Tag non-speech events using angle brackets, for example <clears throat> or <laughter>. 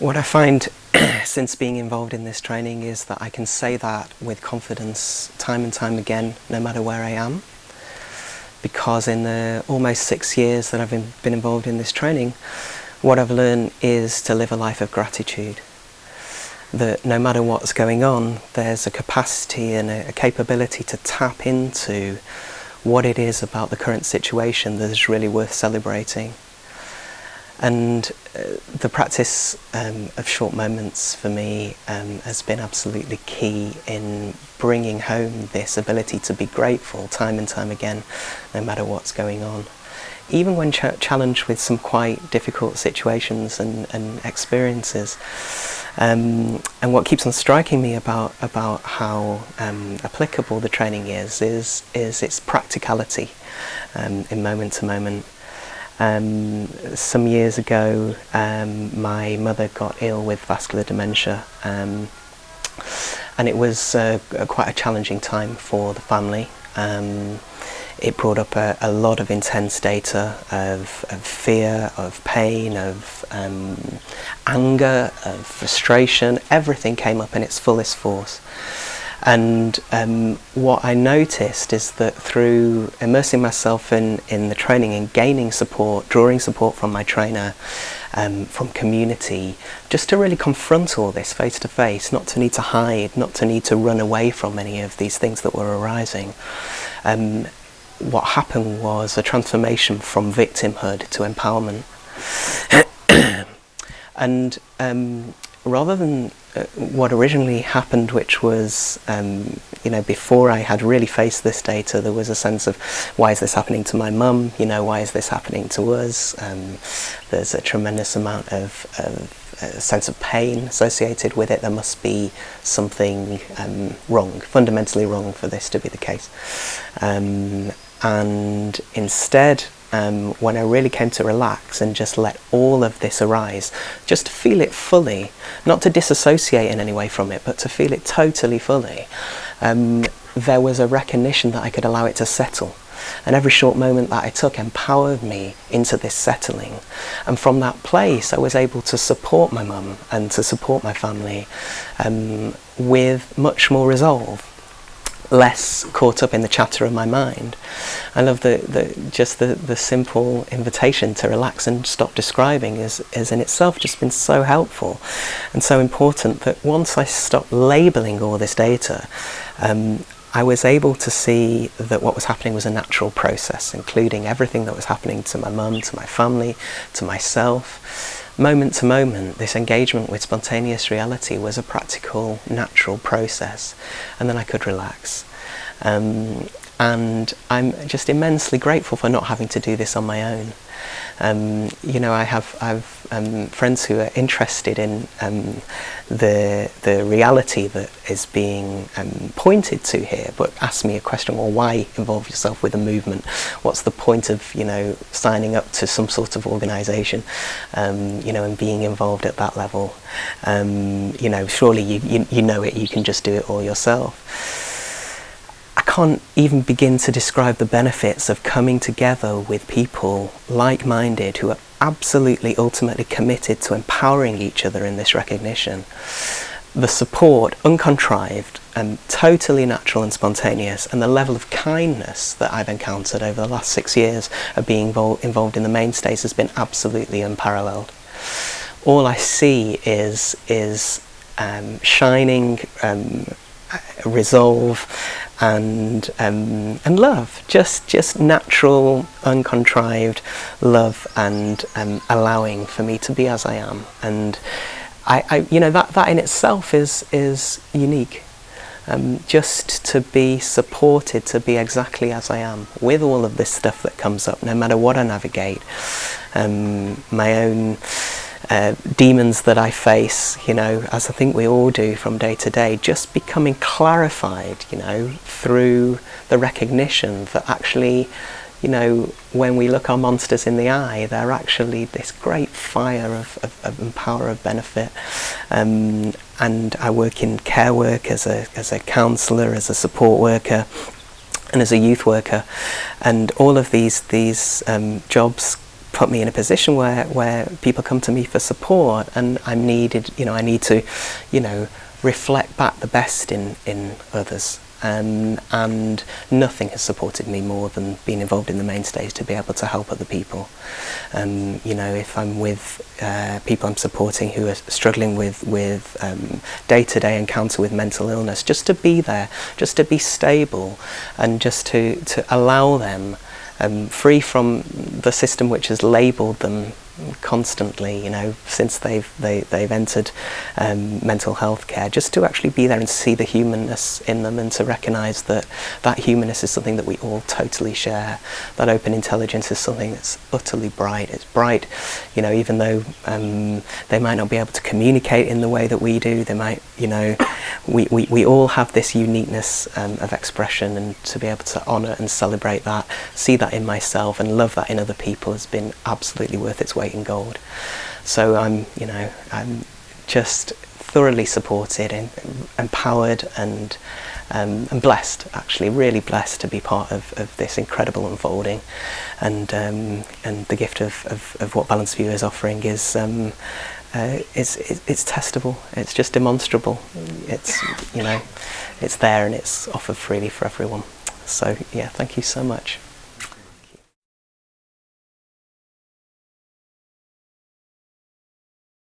What I find <clears throat> since being involved in this training is that I can say that with confidence time and time again, no matter where I am. Because in the almost six years that I've been involved in this training, what I've learned is to live a life of gratitude. That no matter what's going on, there's a capacity and a, capability to tap into what it is about the current situation that is really worth celebrating. And uh, the practice um, of short moments for me um, has been absolutely key in bringing home this ability to be grateful time and time again, no matter what's going on. Even when ch challenged with some quite difficult situations and, and experiences. Um, and what keeps on striking me about, about how um, applicable the training is, is, is its practicality um, in moment to moment. Um, some years ago, um, my mother got ill with vascular dementia, um, and it was uh, quite a challenging time for the family. Um, it brought up a, a, lot of intense data of, of fear, of pain, of um, anger, of frustration. Everything came up in its fullest force. And um, what I noticed is that through immersing myself in, in the training and gaining support, drawing support from my trainer, um, from community, just to really confront all this face to face, not to need to hide, not to need to run away from any of these things that were arising. Um, what happened was a transformation from victimhood to empowerment. <coughs> and um, rather than uh, what originally happened, which was, um, you know, before I had really faced this data, there was a sense of why is this happening to my mum? You know, why is this happening to us? Um, there's a tremendous amount of, of sense of pain associated with it. There must be something um, wrong, fundamentally wrong for this to be the case. Um, and instead um, when I really came to relax and just let all of this arise, just to feel it fully, not to disassociate in any way from it, but to feel it totally fully, um, there was a recognition that I could allow it to settle. And every short moment that I took empowered me into this settling. And from that place, I was able to support my mum and to support my family um, with much more resolve less caught up in the chatter of my mind. I love the, the just the, the simple invitation to relax and stop describing is, is in itself just been so helpful and so important that once I stopped labeling all this data, um, I was able to see that what was happening was a natural process, including everything that was happening to my mum, to my family, to myself. Moment to moment, this engagement with spontaneous reality was a practical, natural process, and then I could relax. Um, and I'm just immensely grateful for not having to do this on my own. Um, you know, I have I've um, friends who are interested in um, the the reality that is being um, pointed to here, but ask me a question: Well, why involve yourself with a movement? What's the point of you know signing up to some sort of organisation, um, you know, and being involved at that level? Um, you know, surely you, you you know it. You can just do it all yourself. I can't even begin to describe the benefits of coming together with people like-minded who are absolutely ultimately committed to empowering each other in this recognition. The support, uncontrived and totally natural and spontaneous, and the level of kindness that I've encountered over the last six years of being involved in the mainstays has been absolutely unparalleled. All I see is, is um, shining um, resolve and um, and love. Just just natural uncontrived love and um, allowing for me to be as I am. And I, I you know that that in itself is is unique. Um, just to be supported to be exactly as I am with all of this stuff that comes up no matter what I navigate um, my own uh, demons that I face, you know, as I think we all do from day to day, just becoming clarified, you know, through the recognition that actually, you know, when we look our monsters in the eye, they're actually this great fire of, of, of power of benefit. Um, and I work in care work as a, as a counsellor, as a support worker, and as a youth worker. And all of these, these um, jobs put me in a position where, where people come to me for support and I'm needed, you know, I need to, you know, reflect back the best in, in others. Um, and nothing has supported me more than being involved in the mainstays to be able to help other people. Um, you know, if I'm with uh, people I'm supporting who are struggling with with um, day-to-day -day encounter with mental illness, just to be there, just to be stable, and just to to allow them um, free from the system which has labelled them constantly, you know, since they've they, they've entered um, mental health care, just to actually be there and see the humanness in them, and to recognise that that humanness is something that we all totally share. That open intelligence is something that's utterly bright. It's bright, you know, even though um, they might not be able to communicate in the way that we do. They might, you know, we we, we all have this uniqueness um, of expression, and to be able to honour and celebrate that, see that in myself, and love that in other people has been absolutely worth its weight weight in gold. So I'm, you know, I'm just thoroughly supported and empowered and um, and blessed, actually, really blessed to be part of, of this incredible unfolding. And um, and the gift of, of, of what Balanced View is offering is um, uh, it's, it's testable, it's just demonstrable. It's, you know, it's there and it's offered freely for everyone. So yeah, thank you so much.